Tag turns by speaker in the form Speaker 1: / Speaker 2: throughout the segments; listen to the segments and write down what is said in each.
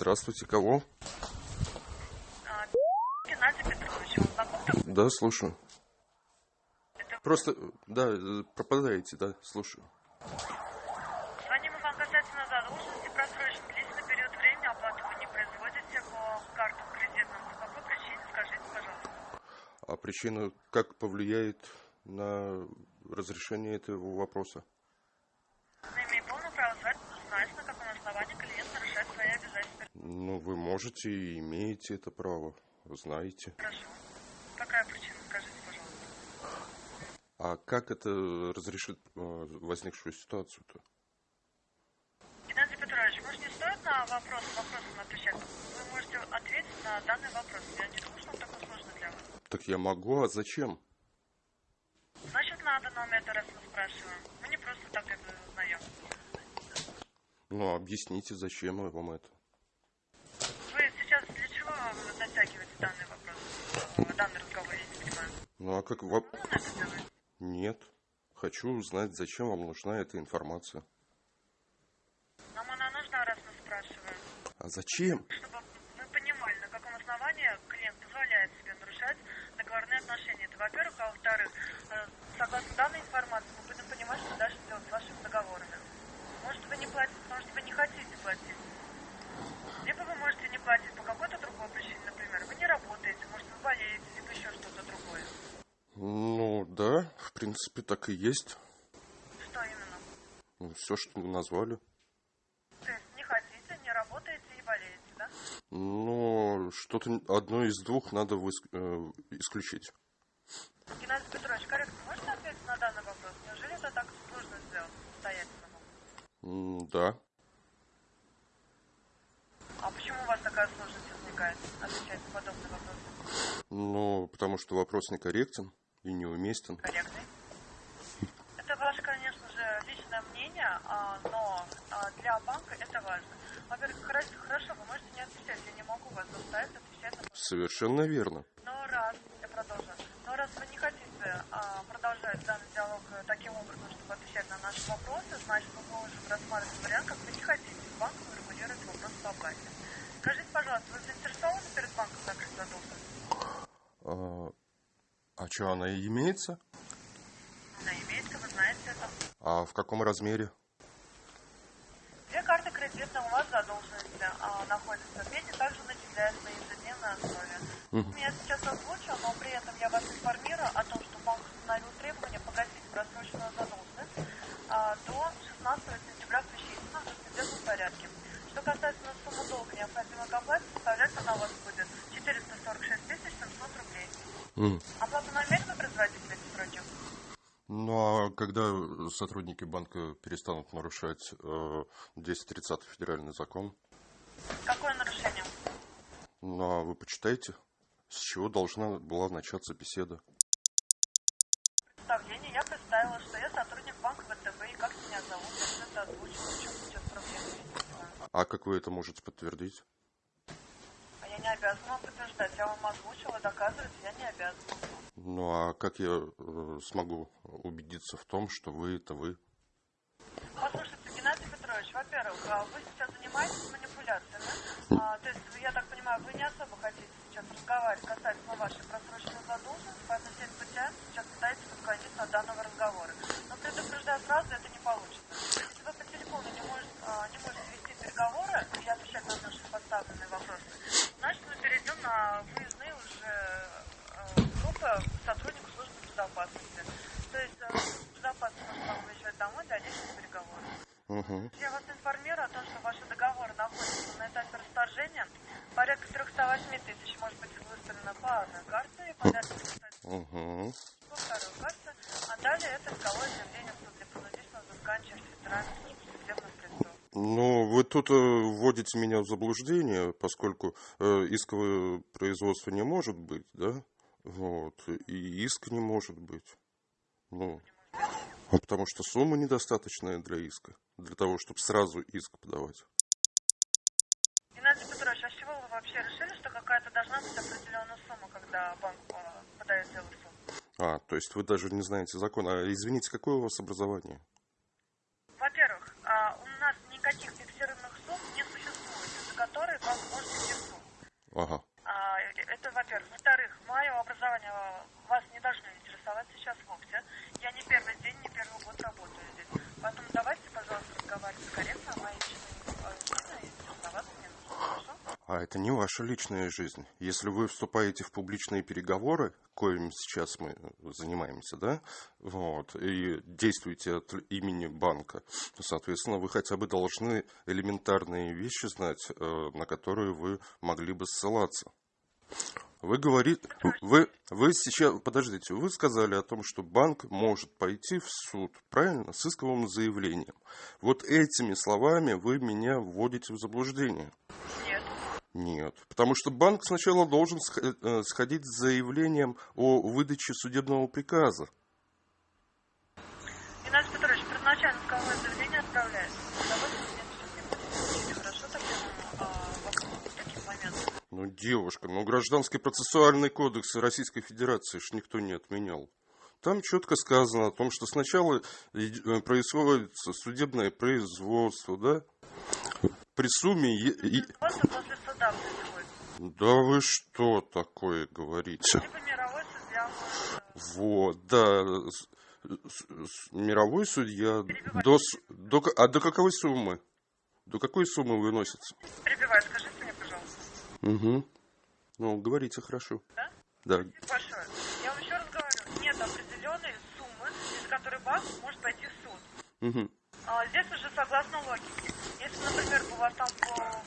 Speaker 1: Здравствуйте, кого?
Speaker 2: А, Геннадий Петрович, вам знаком?
Speaker 1: Да, слушаю.
Speaker 2: Это
Speaker 1: Просто, да, э, пропадаете, да, слушаю.
Speaker 2: звоним вам касательно задолженности просрочен длительный период времени оплату вы не производите по картам кредитным. По какой причине, скажите, пожалуйста.
Speaker 1: А причина как повлияет на разрешение этого вопроса?
Speaker 2: Мы имеем полное право звать, узнать, на каком основании клиент нарушает свои обязательства.
Speaker 1: Ну, вы можете и имеете это право, знаете.
Speaker 2: Хорошо. Какая причина, скажите, пожалуйста.
Speaker 1: А как это разрешит э, возникшую ситуацию-то?
Speaker 2: Геннадий Петрович, может не стоит на вопрос вопросом отвечать? Вы можете ответить на данный вопрос. Я не думаю, что он такой сложный для вас.
Speaker 1: Так я могу, а зачем?
Speaker 2: Значит, надо, но мы это раз мы спрашиваем. Мы не просто так это узнаем.
Speaker 1: Ну, объясните, зачем вам это?
Speaker 2: Вы сейчас для чего вы затягиваете данный вопрос? Э, Данный разговор, я не понимаю.
Speaker 1: Ну, а как...
Speaker 2: делает.
Speaker 1: Нет. Хочу узнать, зачем вам нужна эта информация.
Speaker 2: Нам она нужна, раз мы спрашиваем.
Speaker 1: А зачем?
Speaker 2: Чтобы мы понимали, на каком основании клиент позволяет себе нарушать договорные отношения. Это во-первых. А во-вторых, э, согласно данной информации, мы будем понимать, что дальше делать с вашими договорами. Может, вы не платите, потому что вы не хотите платить. Либо вы можете не платить по какой-то другой причине, например, вы не работаете, может, вы болеете, либо еще что-то другое.
Speaker 1: Ну, да, в принципе, так и есть.
Speaker 2: Что именно?
Speaker 1: все, что вы назвали.
Speaker 2: То есть не хотите, не работаете и болеете, да?
Speaker 1: Ну, что-то одно из двух надо выс- э, исключить.
Speaker 2: Геннадий Петрович, корректно, можете ответить на данный вопрос? Неужели это так сложно сделать самостоятельно?
Speaker 1: М, Да.
Speaker 2: А почему у вас такая сложность возникает отвечать на подобный вопрос?
Speaker 1: Ну, потому что вопрос некорректен и неуместен.
Speaker 2: Корректный? Это ваше, конечно же, личное мнение, а, но а, для банка это важно. Во-первых, хорошо, вы можете не отвечать, я не могу вас заставить отвечать на
Speaker 1: Совершенно верно.
Speaker 2: Но раз, я продолжу, но раз вы не хотите а, продолжать данный диалог э, таким образом, чтобы отвечать на наши вопросы, значит, мы можем рассматривать вариант, как вы не хотите банком регулировать вопрос по оплате. Скажите, пожалуйста, вы заинтересованы перед банком закрыть задолженность?
Speaker 1: Что, она и имеется?
Speaker 2: Она имеется, вы знаете это.
Speaker 1: А в каком размере?
Speaker 2: Две карты кредитные у вас задолженности а, находятся. Пенни также начисляются на ежедневной основе.
Speaker 1: Мгм.
Speaker 2: Я сейчас озвучу, но при этом я вас информирую о том, что банк установил требование погасить просроченную задолженность а, до 16 сентября включительно в досудебном порядке. Что касается суммы долга, необходимой к оплате, составлять она у вас будет 446 тысяч 700 рублей.
Speaker 1: М.
Speaker 2: Оплату в эти сроки?
Speaker 1: Ну, а когда сотрудники банка перестанут нарушать э, 230 федеральный закон?
Speaker 2: Какое нарушение?
Speaker 1: Ну, а вы почитайте, с чего должна была начаться беседа.
Speaker 2: представление я представила, что я сотрудник банка ВТБ, и как меня зовут, я всё это озвучила, в чем сейчас проблема, я не понимаю.
Speaker 1: А как вы это можете подтвердить?
Speaker 2: А я не обязана подтверждать, я вам озвучила, доказывать я не обязана.
Speaker 1: Ну, а как я э, смогу убедиться в том, что вы это вы?
Speaker 2: Послушайте, Геннадий Петрович, во-первых, а вы сейчас занимаетесь манипуляциями, а, то есть, я так понимаю, вы не особо хотите сейчас разговаривать касательно вашей просроченной задолженности, поэтому всеми путями сейчас пытаетесь отклониться от данного разговора. Но предупреждаю сразу, это не получится. Если вы по телефону не можете, а, не можете вести переговоры и отвечать на наши поставленные вопросы, значит, мы перейдем на выездные уже э, группы сотрудников службы безопасности. То есть, э, служба безопасности может вам выезжать домой для личных переговоров.
Speaker 1: Угу.
Speaker 2: Я вас информирую о том, что ваши договоры находятся на этапе расторжения. Порядка 308 тысяч может быть выставлено по одной карте и порядка 300
Speaker 1: Угу.
Speaker 2: по второй карте. А далее это исковое заявление в суд для принудительного взыскания через судебных приставов.
Speaker 1: Ну, вы тут э, вводите меня в заблуждение, поскольку э, исковое производство не может быть, да? Вот. И иск не может быть. Ну, а потому что сумма недостаточная для иска, для того, чтобы сразу иск подавать.
Speaker 2: Геннадий Петрович, а с чего вы вообще решили, что какая-то должна быть определенная сумма, когда банк э, подает дело в суд?
Speaker 1: А, то есть вы даже не знаете закон. А извините, какое у вас образование?
Speaker 2: Во-первых, а, у нас никаких фиксированных сумм не существует, из-за которой банк
Speaker 1: Ага.
Speaker 2: А, это, во-первых. Во-вторых, мое образование вас не должно интересовать сейчас вовсе. Я не первый день, не первый год работаю здесь. Поэтому давайте, пожалуйста, разговаривать корректно о моей личной?
Speaker 1: А это не ваша личная жизнь. Если вы вступаете в публичные переговоры, коим сейчас мы занимаемся, да, вот, и действуете от имени банка, то, соответственно, вы хотя бы должны элементарные вещи знать, э, на которые вы могли бы ссылаться. Вы говорите, вы, вы сейчас, подождите, вы сказали о том, что банк может пойти в суд, правильно, с исковым заявлением. Вот этими словами вы меня вводите в заблуждение.
Speaker 2: Нет.
Speaker 1: Нет, потому что банк сначала должен э, сходить с заявлением о выдаче судебного приказа.
Speaker 2: Геннадий Петрович, первоначально исковое заявление отправляется. Давайте мне все-таки будем Хорошо, тогда а, вопрос таких моментов.
Speaker 1: Ну, девушка, ну гражданский процессуальный кодекс Российской Федерации ж никто не отменял. Там четко сказано о том, что сначала э, происходит судебное производство, да? При сумме... и-. Да вы что такое говорите?
Speaker 2: Может
Speaker 1: Вот, да, мировой судья до, до, а до какой суммы? До какой суммы выносится?
Speaker 2: перебивать. Скажите.
Speaker 1: Угу. Ну, говорите хорошо.
Speaker 2: Да?
Speaker 1: Да.
Speaker 2: Большое. Я вам еще раз говорю, нет определенной суммы, из которой банк может пойти в суд.
Speaker 1: Угу.
Speaker 2: А, здесь уже согласно логике. Если, например, у вас там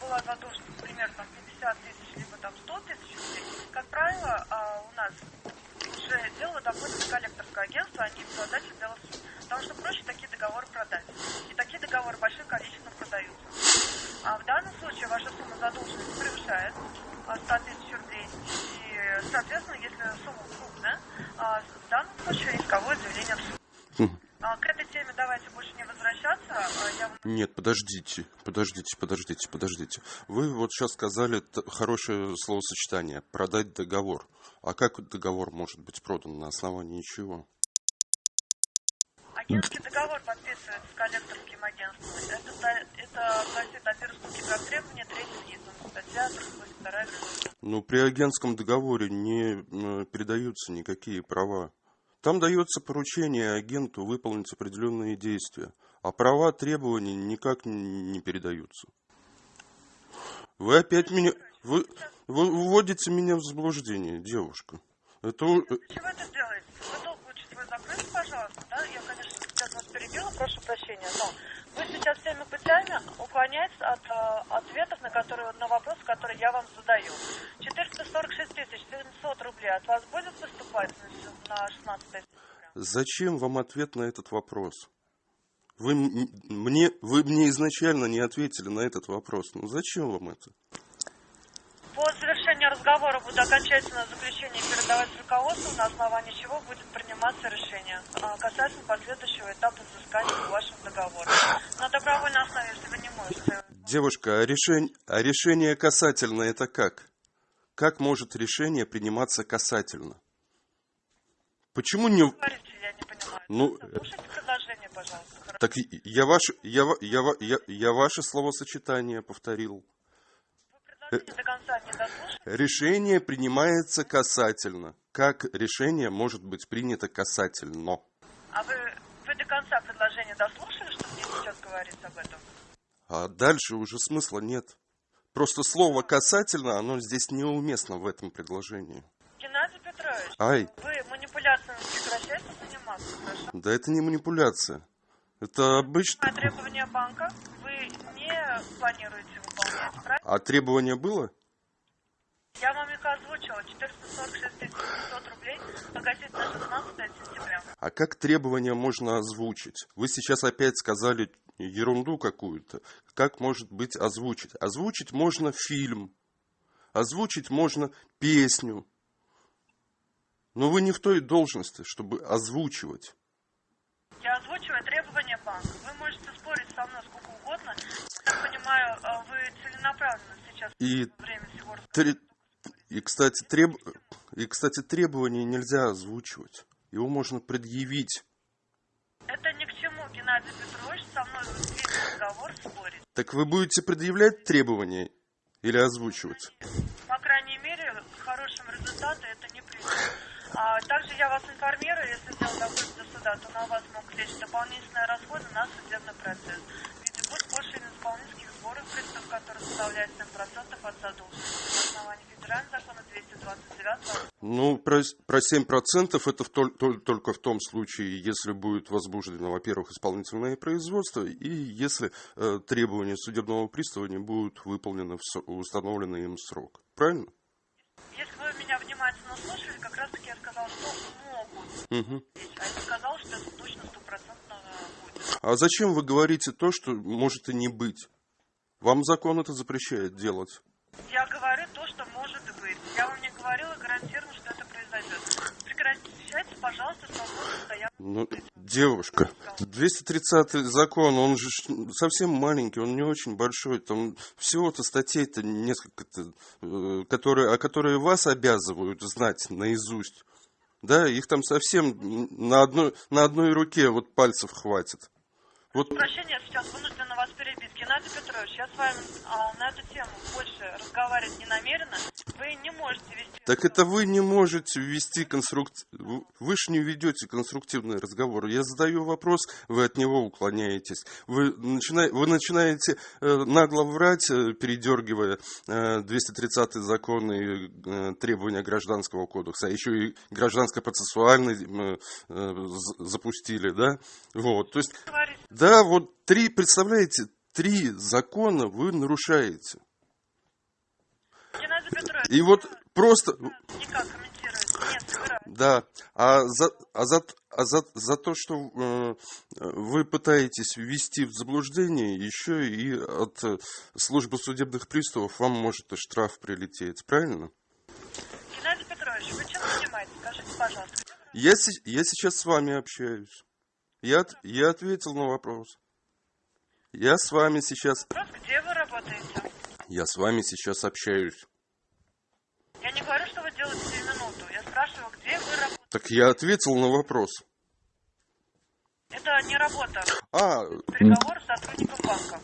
Speaker 2: была задолженность, например, там 50 тысяч, либо там 100 тысяч рублей, как правило, а, у нас уже дело доходит в коллекторское агентство, а не в дела в суд. Потому что проще такие договоры продать. И такие договоры большим количеством продаются. А в данном случае ваша сумма задолженности превышает а, 100 тысяч рублей. И, соответственно, если сумма крупная, а, в данном случае исковое заявление в суд.
Speaker 1: Хм.
Speaker 2: А, К этой теме давайте больше не возвращаться. А, Я вам
Speaker 1: Нет, подождите, подождите, подождите, подождите. Вы вот сейчас сказали хорошее словосочетание «продать договор». А как договор может быть продан на основании чего?
Speaker 2: Агентский договор подписывается с коллекторским агентством. Это, это гласит о переступке как требования третьим лицам. Статья 382 Гражданского
Speaker 1: Ну, при агентском договоре не передаются никакие права. Там дается поручение агенту выполнить определенные действия, а права требования никак не передаются. Вы опять меня... Вы, вы вводите меня в заблуждение, девушка. Это... э,
Speaker 2: Чего это делаете? Вы долг лучше свой закрыть, пожалуйста, да? Я, конечно, сейчас вас перебила, прошу прощения, но вы сейчас всеми путями уклоняетесь от э, ответов на, которые, на вопросы, которые я вам задаю. 446 тысяч 700 рублей от вас будет поступать на, на 16 сентября?
Speaker 1: Зачем вам ответ на этот вопрос? Вы мне, вы мне изначально не ответили на этот вопрос. Ну зачем вам это?
Speaker 2: По завершению разговора буду окончательное заключение передавать руководству, на основании чего будет приниматься решение а, касательно последующего этапа взыскания по вашему договору. На добровольной основе, если вы не можете
Speaker 1: Девушка, а решение, а решение касательно это как? Как может решение приниматься касательно? Почему не...
Speaker 2: говорите, я не понимаю.
Speaker 1: Ну,
Speaker 2: Слушайте предложение, пожалуйста.
Speaker 1: Так я ваше, я, я, я, я ваше словосочетание повторил. Решение принимается касательно. Как решение может быть принято касательно?
Speaker 2: А вы, вы до конца предложение дослушали, что мне сейчас говорится об этом?
Speaker 1: А дальше уже смысла нет. Просто слово «касательно», оно здесь неуместно в этом предложении.
Speaker 2: Геннадий Петрович,
Speaker 1: Ай,
Speaker 2: вы манипуляциями прекращаете заниматься, хорошо?
Speaker 1: да это не манипуляция. Это обычно...
Speaker 2: А требования банка вы не планируете выполнять, правильно?
Speaker 1: А требование было?
Speaker 2: Я вам их озвучила. 446 тысяч 500 рублей погасить на 16 сентября.
Speaker 1: А как требование можно озвучить? Вы сейчас опять сказали ерунду какую-то. Как может быть озвучить? Озвучить можно фильм. Озвучить можно песню. Но вы не в той должности, чтобы озвучивать
Speaker 2: прочего, требования банка. Вы можете спорить со мной сколько угодно. Я понимаю, э, вы целенаправленно сейчас
Speaker 1: и
Speaker 2: время всего...
Speaker 1: Три... И, кстати, треб... и, кстати, требования нельзя озвучивать. Его можно предъявить.
Speaker 2: Это ни к чему, Геннадий Петрович, со мной весь разговор спорит.
Speaker 1: Так вы будете предъявлять требования или озвучивать?
Speaker 2: По крайней мере, к хорошему результату это не приведет. А также я вас информирую, если дело доходит до суда, то на вас могут лечь дополнительные расходы на судебный процесс. В виде госпошлины исполнительских сборов, пристав, который составляет 7% от задолженности на основании федерального закона 229
Speaker 1: Ну, про, про 7% это в тол- тол- только в том случае, если будет возбуждено, во-первых, исполнительное производство, и если э, требования судебного пристава не будут выполнены в установленный им срок. Правильно?
Speaker 2: Если вы меня внимательно слушали, как раз таки я сказал, что а сказал, что это точно стопроцентно будет.
Speaker 1: А зачем вы говорите то, что может и не быть? Вам закон это запрещает делать.
Speaker 2: Я говорю то, что может быть. Я вам не говорила, гарантирую, что это произойдет. Прекращайте, пожалуйста, свободу постоянно.
Speaker 1: Ну, девушка, 230 закон, он же совсем маленький, он не очень большой. Там всего-то статей-то несколько, э, которые, о которые вас обязывают знать наизусть. Да, их там совсем на одной, на одной руке вот пальцев хватит. Вот
Speaker 2: Прощения, сейчас вынуждена вас перебить. Геннадий Петрович, я с вами а, на эту тему больше разговаривать не намерена. Вы не можете вести...
Speaker 1: Так это вы не можете ввести конструктив... Вы же не ведете конструктивный разговор. Я задаю вопрос, вы от него уклоняетесь. Вы, начина... вы начинаете э, нагло врать, э, передергивая э, 230 закон и э, требования Гражданского кодекса. А еще и гражданско-процессуальный э, э, запустили, да? Вот, то есть. Да, вот три, представляете, три закона вы нарушаете. И вот просто...
Speaker 2: никак.
Speaker 1: Да, а за, а за, а за, за то, что э, вы пытаетесь ввести в заблуждение, еще и от э, службы судебных приставов вам может и штраф прилететь, правильно?
Speaker 2: Геннадий Петрович, вы чем занимаетесь? Скажите, пожалуйста.
Speaker 1: Я, я сейчас с вами общаюсь. Я, я ответил на вопрос. Я с вами сейчас...
Speaker 2: Вопрос, где вы работаете?
Speaker 1: Я с вами сейчас общаюсь.
Speaker 2: Я не говорю, что вы делаете сию минуту. Я спрашиваю, где вы работаете?
Speaker 1: Так я ответил на вопрос.
Speaker 2: Это не работа.
Speaker 1: А,
Speaker 2: Переговор с сотрудником банка.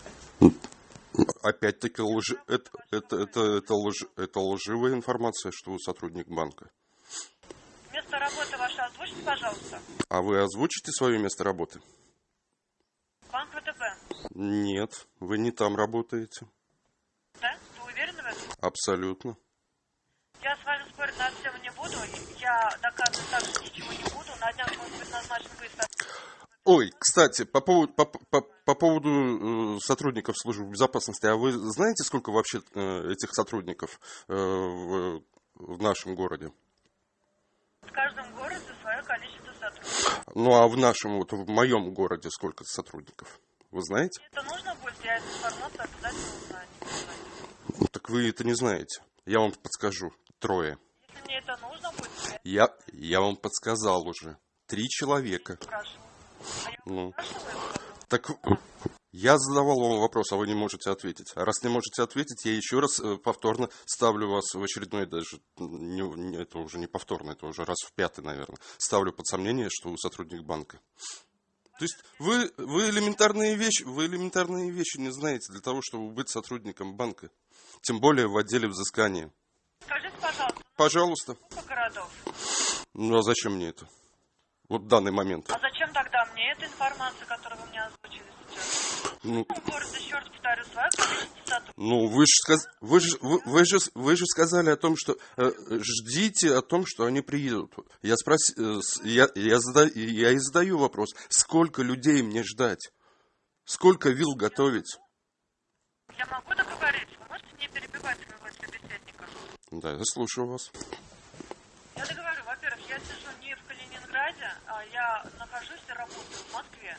Speaker 1: опять-таки лжи... это, это, это, это, лж... это лживая информация, что вы сотрудник банка.
Speaker 2: Место работы ваше озвучите, пожалуйста.
Speaker 1: А вы озвучите свое место работы?
Speaker 2: Банк ВТБ.
Speaker 1: Нет, вы не там работаете.
Speaker 2: Да? Вы уверены в этом?
Speaker 1: Абсолютно.
Speaker 2: Я с вами спорить на эту тему не буду. Я доказывать также ничего не буду. На днях может быть назначен выезд.
Speaker 1: Ой, кстати, по поводу, по, по- по поводу э, сотрудников службы безопасности, а вы знаете, сколько вообще э, этих сотрудников э, в, в нашем городе?
Speaker 2: В каждом городе.
Speaker 1: Ну, а в нашем, вот в моем городе сколько сотрудников? Вы знаете?
Speaker 2: Это нужно будет, я эту информацию обязательно узнаю.
Speaker 1: Ну, так вы это не знаете. Я вам подскажу. Трое.
Speaker 2: Если мне это нужно будет,
Speaker 1: Я,
Speaker 2: я
Speaker 1: вам подсказал уже. Три человека.
Speaker 2: спрашиваю. А я
Speaker 1: Ну. Так я задавал вам вопрос, а вы не можете ответить. А раз не можете ответить, я еще раз э, повторно ставлю вас в очередной даже, не- не- это уже не повторно, это уже раз в пятый, наверное, ставлю под сомнение, что вы сотрудник банка. То есть вы, вы, элементарные вещи, вы элементарные вещи не знаете для того, чтобы быть сотрудником банка. Тем более в отделе взыскания.
Speaker 2: Скажите, пожалуйста,
Speaker 1: Пожалуйста.
Speaker 2: сколько городов?
Speaker 1: Ну а зачем мне это? Вот в данный момент.
Speaker 2: А зачем тогда мне эта информация, которую вы мне озвучили?
Speaker 1: Ну. Ну, вы же, сказ... вы, же, вы, вы, же, вы же сказали о том, что э, ждите о том, что они приедут. Я, спрос... э, я, я, зада... я и задаю вопрос, сколько людей мне ждать? Сколько вил готовить?
Speaker 2: Я могу договориться? Вы можете не перебивать своего собеседника?
Speaker 1: Да, я слушаю вас.
Speaker 2: Я договорю. Во-первых, я сижу Калининграде, а я нахожусь и работаю в Москве.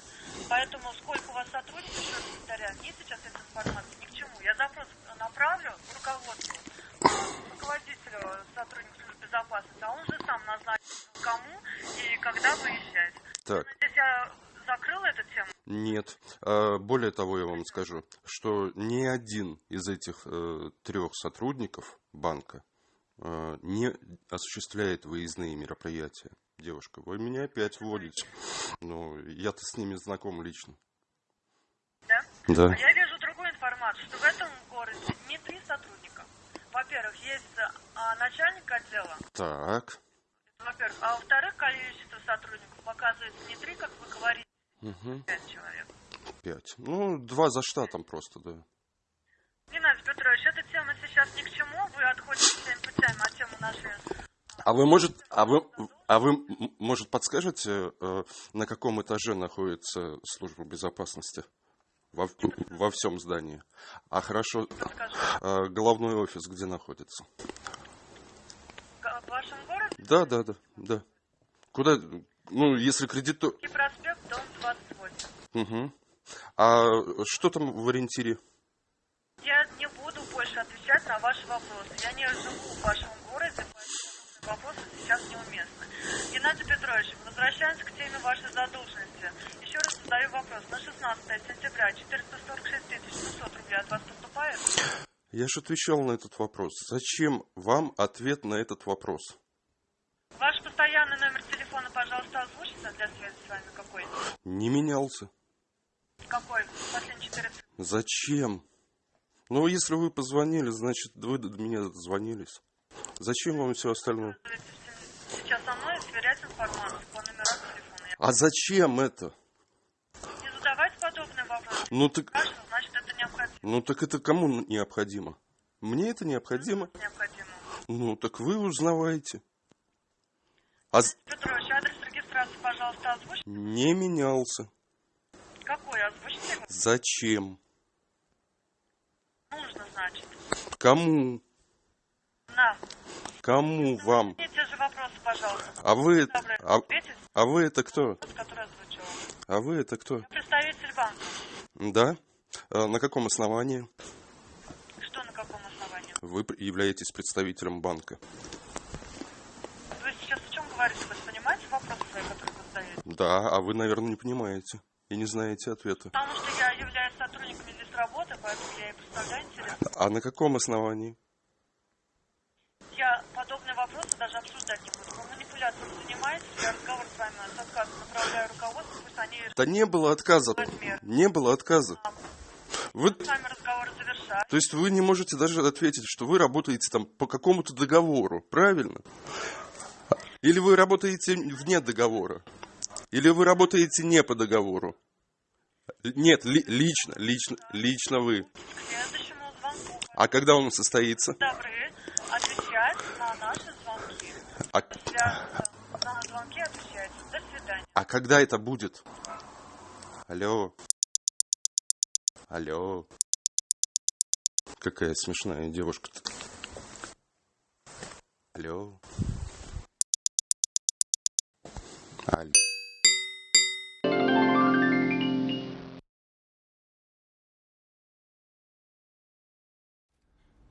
Speaker 2: Поэтому сколько у вас сотрудников, еще повторяю, мне сейчас эта информация ни к чему. Я запрос направлю руководству, э, руководителю сотрудника службы безопасности, а он же сам назначит, кому и когда выезжать.
Speaker 1: Так,
Speaker 2: Надеюсь, я закрыла эту тему?
Speaker 1: нет. А, более того, я вам скажу, что ни один из этих э, трех сотрудников банка э, не осуществляет выездные мероприятия. Девушка, вы меня опять вводите. Ну, я-то с ними знаком лично.
Speaker 2: Да?
Speaker 1: Да.
Speaker 2: А я вижу другую информацию, что в этом городе не три сотрудника. Во-первых, есть а, начальник отдела,
Speaker 1: Так.
Speaker 2: во-первых. А во-вторых, количество сотрудников показывается не три, как вы говорите,
Speaker 1: Угу.
Speaker 2: пять человек.
Speaker 1: Пять. Ну, два за штатом просто, да.
Speaker 2: Геннадий Петрович, эта тема сейчас ни к чему. Вы отходите всеми путями от темы нашей...
Speaker 1: А вы, может, а вы, а вы, м, может, подскажете, э, на каком этаже находится служба безопасности? Во, во всем здании. А хорошо,
Speaker 2: Скажу,
Speaker 1: э, головной офис где находится?
Speaker 2: в вашем городе
Speaker 1: Да, да, да, да. Куда, ну, если кредитор...
Speaker 2: и проспект, дом 28.
Speaker 1: Угу. А что там в ориентире?
Speaker 2: Я не буду больше отвечать на ваши вопросы. Я не живу в вашем городе, поэтому вопросы сейчас неуместны. Геннадий Петрович, возвращаемся к теме вашей задолженности. Еще раз задаю вопрос. На 16 сентября 446 тысяч 600 рублей от вас поступает?
Speaker 1: Я же отвечал на этот вопрос. Зачем вам ответ на этот вопрос?
Speaker 2: Ваш постоянный номер телефона, пожалуйста, озвучите для связи с вами какой?
Speaker 1: Не менялся.
Speaker 2: Какой? Последние четыре.
Speaker 1: Зачем? Ну, если вы позвонили, значит, вы до меня дозвонились. Зачем вам все остальное?
Speaker 2: Сейчас со мной сверять информацию по номерам телефона.
Speaker 1: А зачем это?
Speaker 2: Не задавайте подобные вопросы.
Speaker 1: Ну так,
Speaker 2: значит, это необходимо.
Speaker 1: ну так это кому необходимо? Мне это необходимо?
Speaker 2: необходимо.
Speaker 1: Ну так вы узнавайте. А
Speaker 2: Петрович, адрес регистрации, пожалуйста, озвучьте.
Speaker 1: не менялся.
Speaker 2: Какой? Озвучьте его.
Speaker 1: Зачем?
Speaker 2: Нужно, значит.
Speaker 1: Кому?
Speaker 2: На.
Speaker 1: Кому вам?
Speaker 2: Вопросы, пожалуйста.
Speaker 1: А вы, а, а вы это кто? А вы это кто?
Speaker 2: Я представитель банка.
Speaker 1: Да? А на каком основании?
Speaker 2: Что на каком основании?
Speaker 1: Вы являетесь представителем банка.
Speaker 2: Вы сейчас о чем говорите? Вы понимаете вопросы свои, которые вы задаете?
Speaker 1: Да, а вы, наверное, не понимаете и не знаете ответа.
Speaker 2: Потому что я являюсь сотрудником здесь работы, поэтому я и представляю интерес.
Speaker 1: А на каком основании?
Speaker 2: Я подобные вопросы даже обсуждать не буду. Вы манипуляцией занимаетесь, я разговор с вами с отказом направляю руководству, пусть они
Speaker 1: Да не было отказа. Не было отказа. Вы,
Speaker 2: с вами разговор завершают.
Speaker 1: то есть вы не можете даже ответить, что вы работаете там по какому-то договору, правильно? Или вы работаете вне договора? Или вы работаете не по договору? Нет, ли- лично, лично, лично вы. А когда он состоится?
Speaker 2: Добры отвечать на наши звонки.
Speaker 1: А,
Speaker 2: Для, на звонки отвечайте. До свидания.
Speaker 1: А когда это будет? Алло. Алло. Какая смешная девушка-то. Алло. Алло.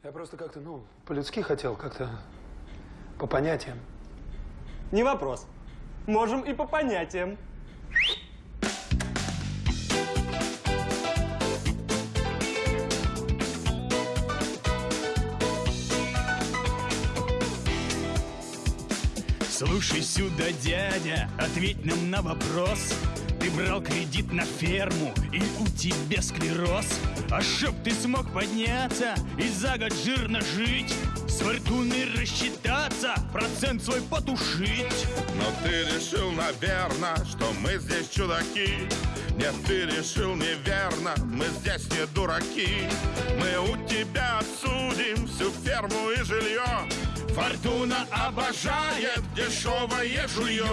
Speaker 3: Я просто как-то, ну, по-людски хотел, как-то по понятиям.
Speaker 4: Не вопрос. Можем и по понятиям.
Speaker 5: Слушай сюда, дядя, ответь нам на вопрос Ты брал кредит на ферму и у тебя склероз. А чтоб ты смог подняться и за год жирно жить С фортуной рассчитаться, процент свой потушить.
Speaker 6: Но ты решил, наверно, что мы здесь чудаки. Нет, ты решил неверно, мы здесь не дураки. Мы у тебя отсудим всю ферму и жилье Фортуна обожает дешевое жулье.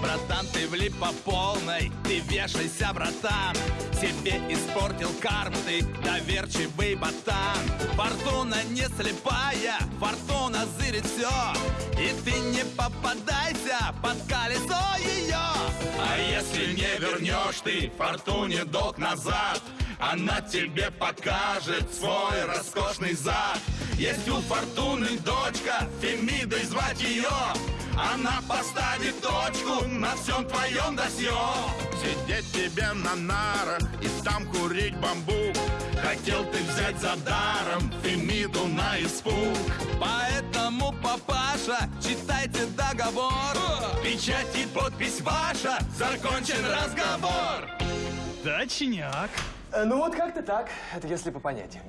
Speaker 7: Братан, ты влип по полной, ты вешайся, братан. Себе испортил карму, ты доверчивый ботан. Фортуна не слепая, фортуна зырит все И ты не попадайся под колесо ее
Speaker 6: А если не вернешь ты фортуне долг назад Она тебе покажет свой роскошный зад Есть у фортуны дочка, Фемидой звать ее Она поставит точку на всем твоем досье. Сидеть тебе на нарах и там курить бамбук. Хотел ты взять за даром Фемиду на испуг.
Speaker 7: Поэтому, папаша, читайте договор.
Speaker 6: Печать и подпись ваша, закончен разговор.
Speaker 5: Точняк
Speaker 4: Э, Ну вот как-то так. Это если по понятиям.